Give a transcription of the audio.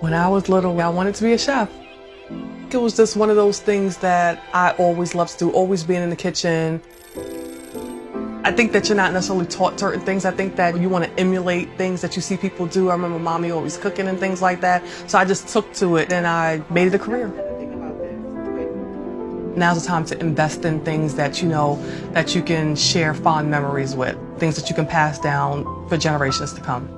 When I was little, I wanted to be a chef. It was just one of those things that I always loved to do, always being in the kitchen. I think that you're not necessarily taught certain things. I think that you want to emulate things that you see people do. I remember mommy always cooking and things like that. So I just took to it and I made it a career. Now's the time to invest in things that you know that you can share fond memories with, things that you can pass down for generations to come.